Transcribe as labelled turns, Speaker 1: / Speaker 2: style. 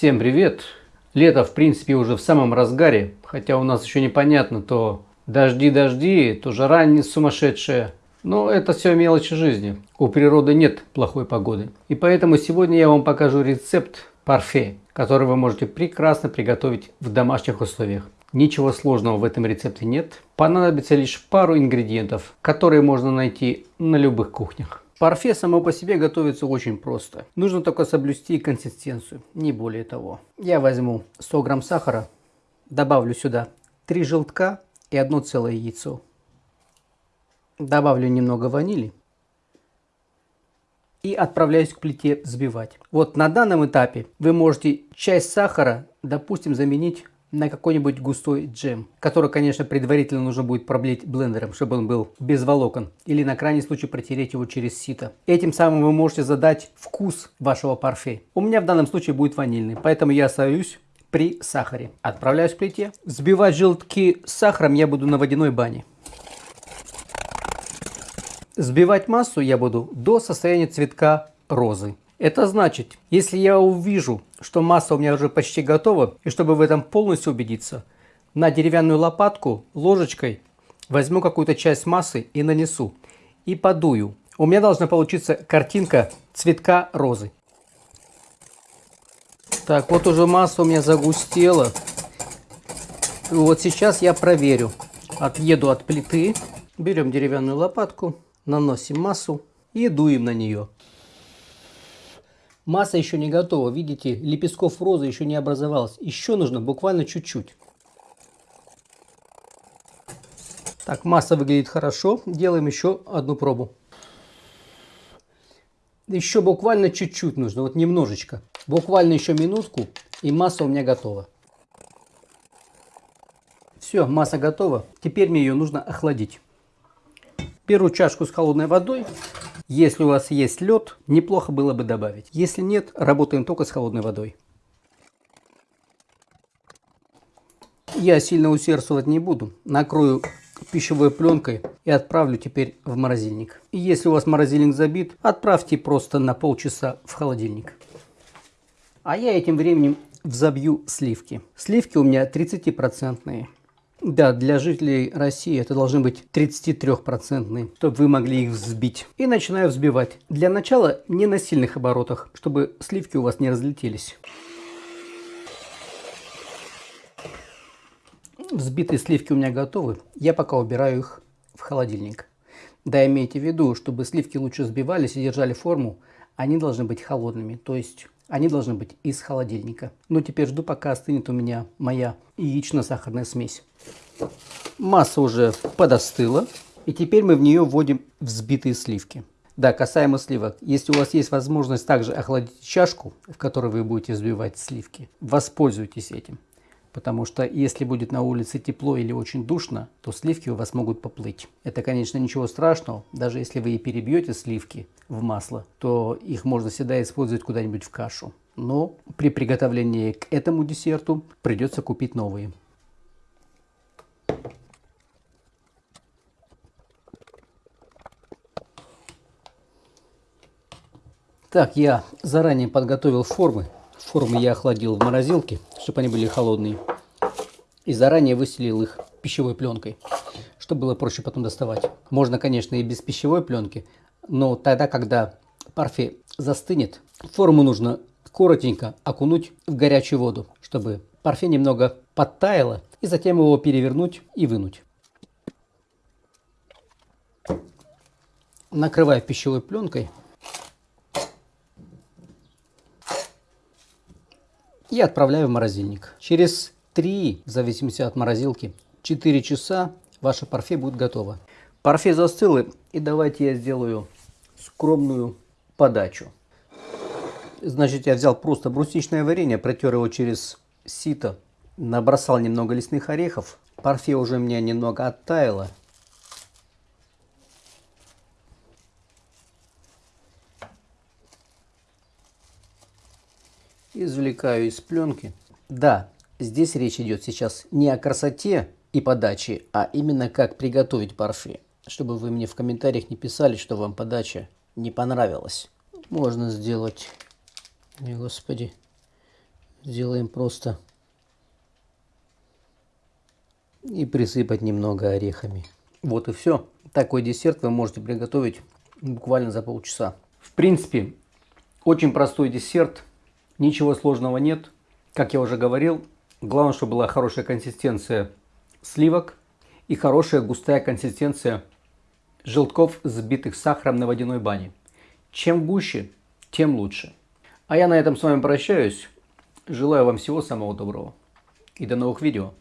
Speaker 1: Всем привет! Лето, в принципе, уже в самом разгаре, хотя у нас еще непонятно, то дожди-дожди, то жара не сумасшедшая. Но это все мелочи жизни. У природы нет плохой погоды. И поэтому сегодня я вам покажу рецепт парфе, который вы можете прекрасно приготовить в домашних условиях. Ничего сложного в этом рецепте нет. Понадобится лишь пару ингредиентов, которые можно найти на любых кухнях. Парфе само по себе готовится очень просто. Нужно только соблюсти консистенцию, не более того. Я возьму 100 грамм сахара, добавлю сюда 3 желтка и одно целое яйцо. Добавлю немного ванили и отправляюсь к плите взбивать. Вот на данном этапе вы можете часть сахара, допустим, заменить на какой-нибудь густой джем, который, конечно, предварительно нужно будет проблить блендером, чтобы он был без волокон, или на крайний случай протереть его через сито. Этим самым вы можете задать вкус вашего парфе. У меня в данном случае будет ванильный, поэтому я остаюсь при сахаре. Отправляюсь к плите. Взбивать желтки с сахаром я буду на водяной бане. Взбивать массу я буду до состояния цветка розы. Это значит, если я увижу, что масса у меня уже почти готова, и чтобы в этом полностью убедиться, на деревянную лопатку ложечкой возьму какую-то часть массы и нанесу. И подую. У меня должна получиться картинка цветка розы. Так, вот уже масса у меня загустела. Вот сейчас я проверю. Отъеду от плиты. Берем деревянную лопатку, наносим массу и дуем на нее. Масса еще не готова, видите, лепестков розы еще не образовалось. Еще нужно буквально чуть-чуть. Так, масса выглядит хорошо. Делаем еще одну пробу. Еще буквально чуть-чуть нужно, вот немножечко. Буквально еще минутку, и масса у меня готова. Все, масса готова. Теперь мне ее нужно охладить. Беру чашку с холодной водой если у вас есть лед, неплохо было бы добавить. Если нет, работаем только с холодной водой. Я сильно усердствовать не буду. Накрою пищевой пленкой и отправлю теперь в морозильник. И если у вас морозильник забит, отправьте просто на полчаса в холодильник. А я этим временем взобью сливки. Сливки у меня 30-процентные. Да, для жителей России это должны быть 33-процентные, чтобы вы могли их взбить. И начинаю взбивать. Для начала не на сильных оборотах, чтобы сливки у вас не разлетелись. Взбитые сливки у меня готовы. Я пока убираю их в холодильник. Да, имейте в виду, чтобы сливки лучше взбивались и держали форму, они должны быть холодными. То есть они должны быть из холодильника. Но теперь жду, пока остынет у меня моя яично-сахарная смесь. Масса уже подостыла. И теперь мы в нее вводим взбитые сливки. Да, касаемо сливок. Если у вас есть возможность также охладить чашку, в которой вы будете взбивать сливки, воспользуйтесь этим. Потому что если будет на улице тепло или очень душно, то сливки у вас могут поплыть. Это, конечно, ничего страшного. Даже если вы и перебьете сливки в масло, то их можно всегда использовать куда-нибудь в кашу. Но при приготовлении к этому десерту придется купить новые. Так, я заранее подготовил формы. Формы я охладил в морозилке, чтобы они были холодные. И заранее выстелил их пищевой пленкой, чтобы было проще потом доставать. Можно, конечно, и без пищевой пленки, но тогда, когда парфе застынет, форму нужно коротенько окунуть в горячую воду, чтобы парфе немного подтаяло, и затем его перевернуть и вынуть. Накрываю пищевой пленкой и отправляю в морозильник. Через 3, в зависимости от морозилки, 4 часа ваше парфе будет готово. Парфе застыло, и давайте я сделаю скромную подачу. Значит, я взял просто брусничное варенье, протер его через сито, набросал немного лесных орехов. Парфе уже у меня немного оттаяло. Извлекаю из пленки. Да, здесь речь идет сейчас не о красоте и подаче, а именно как приготовить парфе. Чтобы вы мне в комментариях не писали, что вам подача не понравилась. Можно сделать, не, господи, сделаем просто. И присыпать немного орехами. Вот и все. Такой десерт вы можете приготовить буквально за полчаса. В принципе, очень простой десерт. Ничего сложного нет. Как я уже говорил, главное, чтобы была хорошая консистенция сливок и хорошая густая консистенция желтков, взбитых сахаром на водяной бане. Чем гуще, тем лучше. А я на этом с вами прощаюсь. Желаю вам всего самого доброго. И до новых видео.